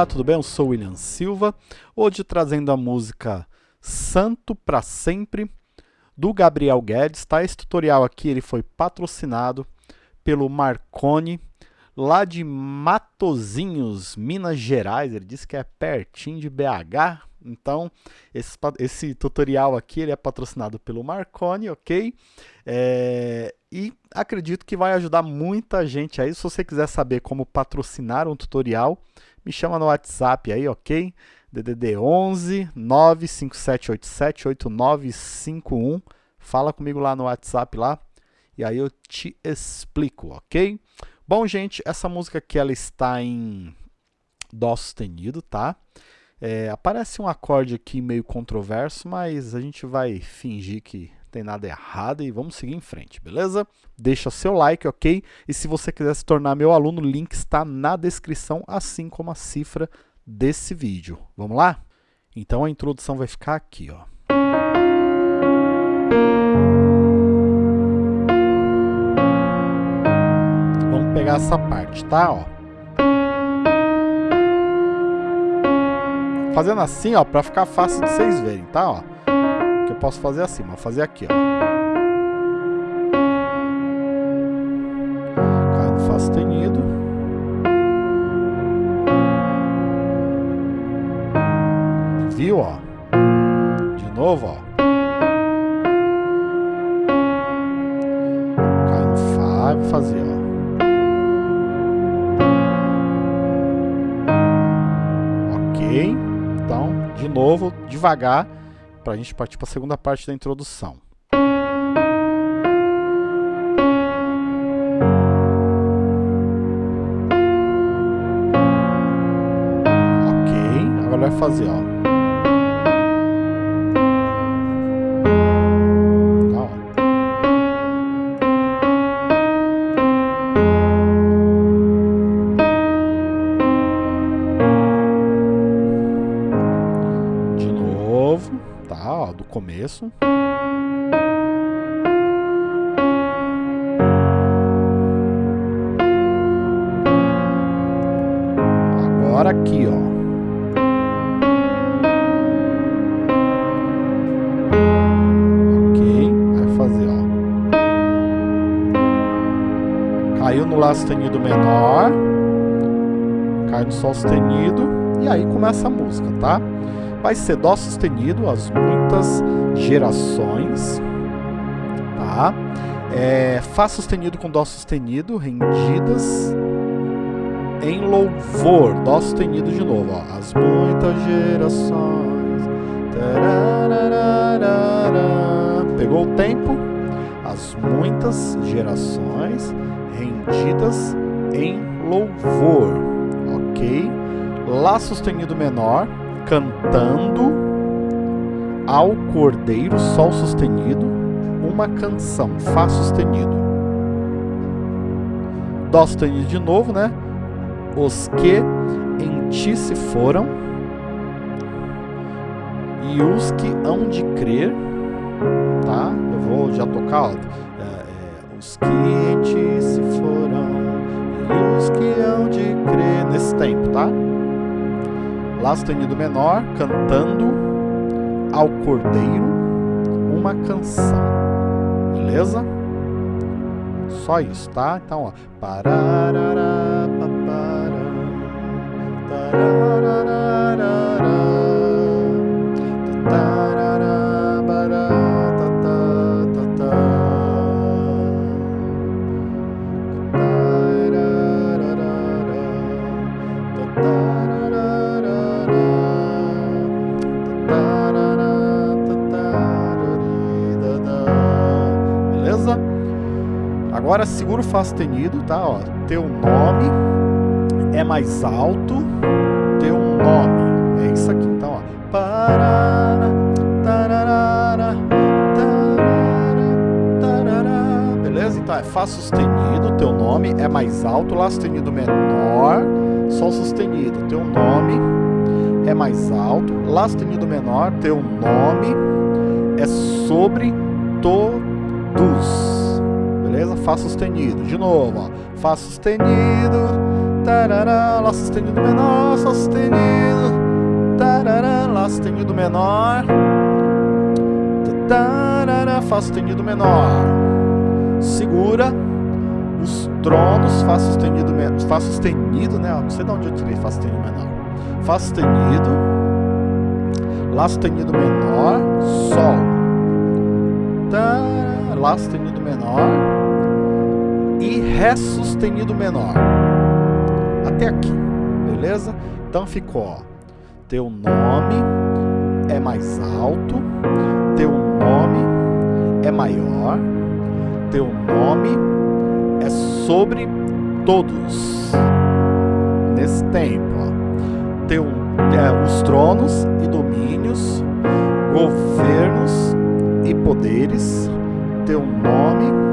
Olá, tudo bem? Eu sou William Silva, hoje trazendo a música Santo para Sempre, do Gabriel Guedes, tá? Esse tutorial aqui ele foi patrocinado pelo Marconi, lá de Matozinhos, Minas Gerais, ele disse que é pertinho de BH, então esse, esse tutorial aqui ele é patrocinado pelo Marconi, ok? É, e acredito que vai ajudar muita gente aí, se você quiser saber como patrocinar um tutorial, me chama no WhatsApp aí, ok? DDD 11 95787 8951. Fala comigo lá no WhatsApp lá e aí eu te explico, ok? Bom, gente, essa música aqui ela está em Dó sustenido, tá? É, aparece um acorde aqui meio controverso, mas a gente vai fingir que tem nada errado e vamos seguir em frente, beleza? Deixa seu like, ok? E se você quiser se tornar meu aluno, o link está na descrição, assim como a cifra desse vídeo. Vamos lá? Então a introdução vai ficar aqui, ó. Vamos pegar essa parte, tá? Ó. Fazendo assim, ó, para ficar fácil de vocês verem, tá? Ó eu posso fazer assim, vou fazer aqui, ó. Cai no Fá sustenido. Viu, ó? De novo, ó. Cai no Fá, vou fazer, ó. Ok? Então, de novo, devagar para a gente partir para a segunda parte da introdução. Ok, agora vai fazer, ó. Aqui, ó. Ok, vai fazer, ó. Caiu no Lá sustenido menor, cai no Sol sustenido, e aí começa a música, tá? vai ser Dó sustenido, as muitas gerações, tá? É, Fá sustenido com Dó sustenido, rendidas em louvor, Dó sustenido de novo, ó, as muitas gerações, pegou o tempo, as muitas gerações rendidas em louvor, ok? Lá sustenido menor, cantando. Ao cordeiro, sol sustenido, uma canção, fá sustenido. Dó sustenido de novo, né? Os que em ti se foram e os que hão de crer, tá? Eu vou já tocar, ó. É, é, os que em ti se foram e os que hão de crer nesse tempo, tá? Lá sustenido menor, cantando ao cordeiro uma canção. Beleza? Só isso, tá? Então, ó. Pararara, Agora segura o Fá sustenido, tá? Ó, teu nome é mais alto, teu nome. É isso aqui, então, ó. Parara, tararara, tarara, Beleza? Então é Fá sustenido, teu nome é mais alto, Lá sustenido menor, Sol sustenido, teu nome é mais alto, Lá sustenido menor, teu nome é sobre todos beleza? Fá sustenido, de novo, ó. Fá sustenido, tarará, Lá sustenido menor, Sol sustenido, tarará, Lá sustenido menor, tarará, Fá sustenido menor. Segura os tronos, Fá sustenido, Fá sustenido, né? Não sei de onde eu tirei Fá sustenido menor. Fá sustenido, Lá sustenido menor, Sol. Lá sustenido menor e Ré sustenido menor. Até aqui, beleza? Então ficou, ó, teu nome é mais alto, teu nome é maior, teu nome é sobre todos. Nesse tempo, ó, teu, é, os tronos e domínios, governos e poderes, teu nome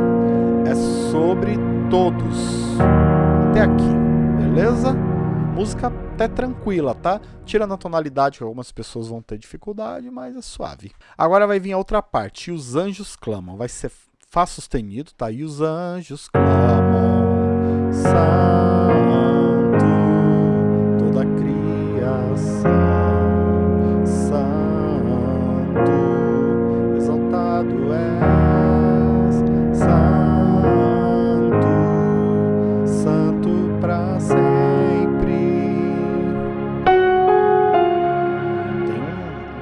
sobre todos. Até aqui, beleza? Música até tranquila, tá? Tirando a tonalidade que algumas pessoas vão ter dificuldade, mas é suave. Agora vai vir a outra parte, e os anjos clamam. Vai ser Fá sustenido, tá? E os anjos clamam,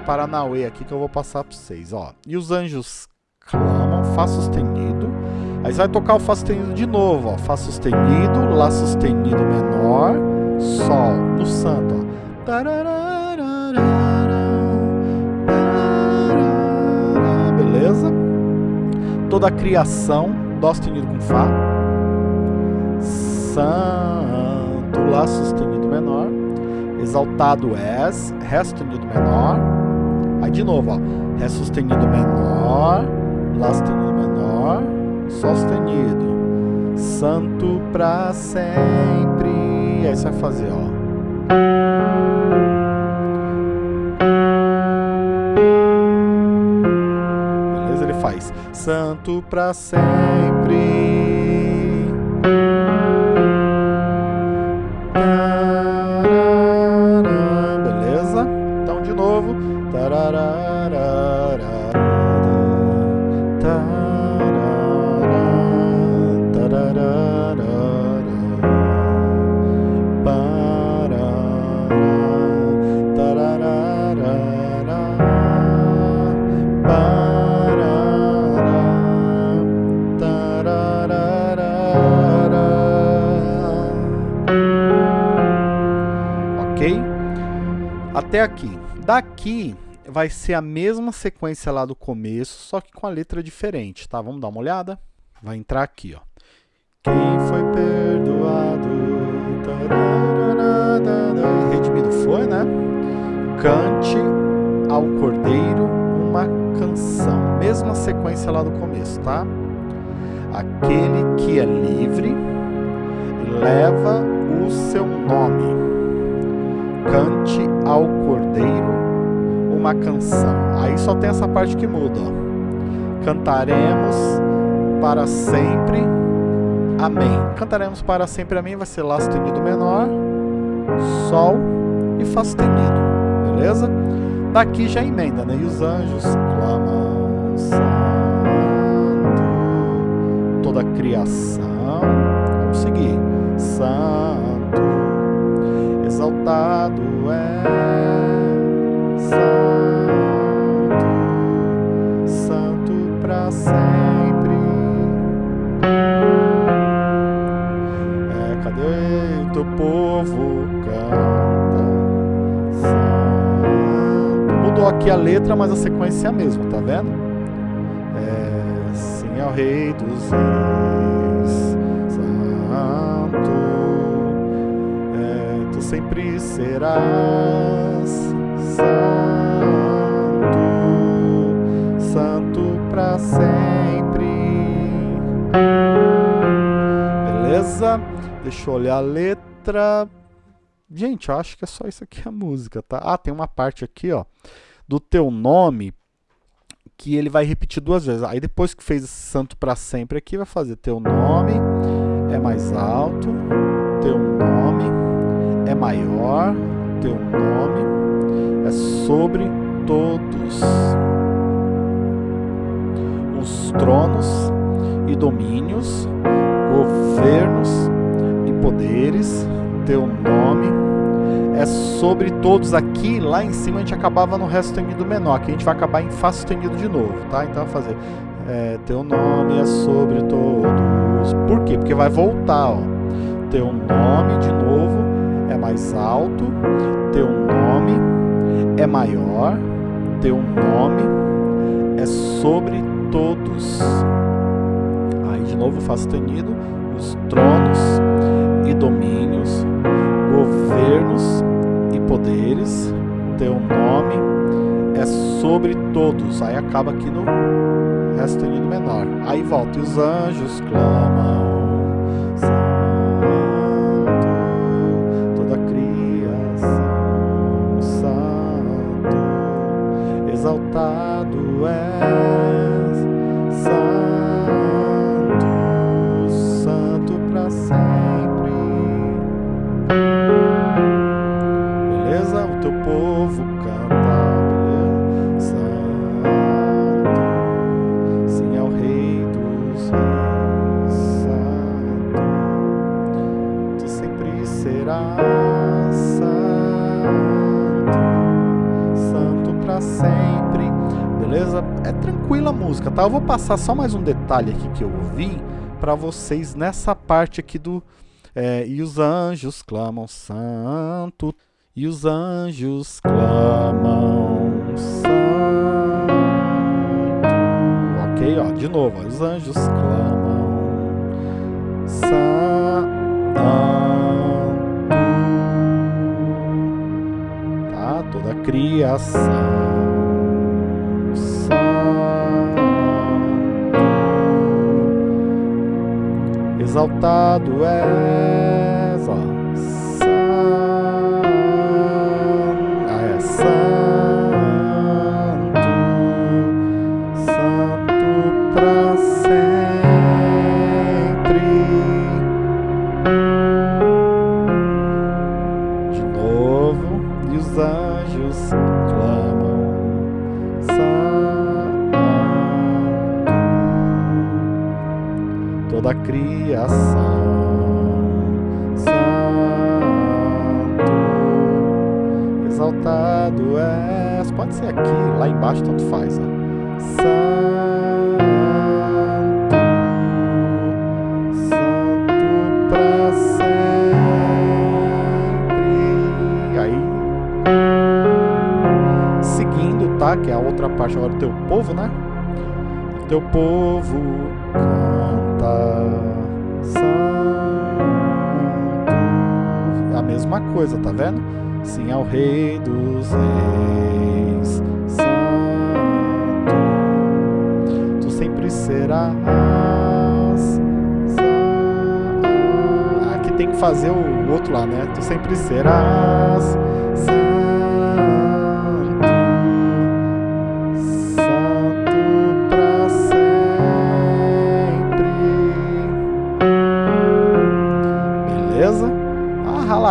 Paranauê aqui que eu vou passar para vocês, ó. E os anjos clamam, Fá sustenido. Aí você vai tocar o Fá sustenido de novo, ó. Fá sustenido, Lá sustenido menor, Sol, no santo, ó. Beleza? Toda a criação, Dó sustenido com Fá. Santo, Lá sustenido menor. Exaltado és, Ré sustenido menor. Aí de novo, ó. Ré sustenido menor. Lá sustenido menor, Sol sustenido, Santo para sempre. Aí você vai fazer, ó. Beleza? Ele faz Santo para sempre. Até aqui. Daqui vai ser a mesma sequência lá do começo, só que com a letra diferente, tá? Vamos dar uma olhada? Vai entrar aqui, ó. Quem foi perdoado, redimido foi, né? Cante ao Cordeiro uma canção. Mesma sequência lá do começo, tá? Aquele que é livre leva o seu nome. Cante ao Cordeiro uma canção. Aí só tem essa parte que muda. Ó. Cantaremos para sempre. Amém. Cantaremos para sempre. Amém. Vai ser Lá sustenido menor, Sol e Fá sustenido. Beleza? Daqui já emenda, né? E os anjos clamam Santo. Toda a criação. Vamos seguir. Santo. Exaltado é Santo, Santo para sempre. É, cadê o teu povo canta? Santo. Mudou aqui a letra, mas a sequência é a mesma, tá vendo? É, sim é o Rei dos Reis, Santo. Tu sempre serás santo, santo para sempre. Beleza? Deixa eu olhar a letra. Gente, eu acho que é só isso aqui a música, tá? Ah, tem uma parte aqui, ó, do teu nome que ele vai repetir duas vezes. Aí depois que fez santo para sempre aqui, vai fazer teu nome é mais alto, teu nome é maior, teu nome é sobre todos os tronos e domínios, governos e poderes, teu nome é sobre todos aqui, lá em cima a gente acabava no Ré sustenido menor, aqui a gente vai acabar em Fá sustenido de novo, tá? Então vai fazer, é, teu nome é sobre todos, por quê? Porque vai voltar, ó, teu nome de novo mais alto, teu nome é maior, teu nome é sobre todos. Aí de novo Fá sustenido, os tronos e domínios, governos e poderes, teu nome é sobre todos. Aí acaba aqui no Ré sustenido menor. Aí volta, e os anjos clamam, és, Santo, Santo para sempre. Beleza? É tranquila a música, tá? Eu vou passar só mais um detalhe aqui que eu ouvi para vocês nessa parte aqui do é, e os anjos clamam santo, e os anjos clamam santo. Ok, ó, de novo, ó, os anjos clamam santo. Tá, toda a criação. Exaltado és, ó, ah, é santo, santo para sempre. De novo, e os anjos clamam, toda a criação, santo, exaltado és, pode ser aqui, lá embaixo, tanto faz, ó. Santo, santo para sempre. Aí, seguindo, tá? Que é a outra parte agora do teu povo, né? Teu povo canta santo. A mesma coisa, tá vendo? Sim ao Rei dos Reis, Santo, tu sempre serás. Santo. Aqui tem que fazer o outro lá, né? Tu sempre serás santo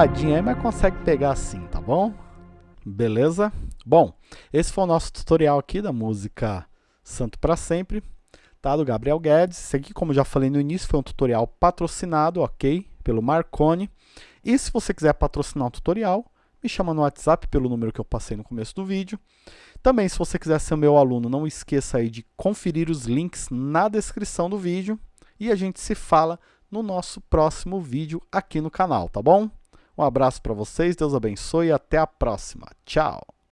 Raladinha aí, mas consegue pegar assim, tá bom? Beleza? Bom, esse foi o nosso tutorial aqui da música Santo para Sempre, tá? Do Gabriel Guedes. Esse aqui, como já falei no início, foi um tutorial patrocinado, ok? Pelo Marconi. E se você quiser patrocinar um tutorial, me chama no WhatsApp pelo número que eu passei no começo do vídeo. Também, se você quiser ser meu aluno, não esqueça aí de conferir os links na descrição do vídeo. E a gente se fala no nosso próximo vídeo aqui no canal, tá bom? Um abraço para vocês, Deus abençoe e até a próxima. Tchau!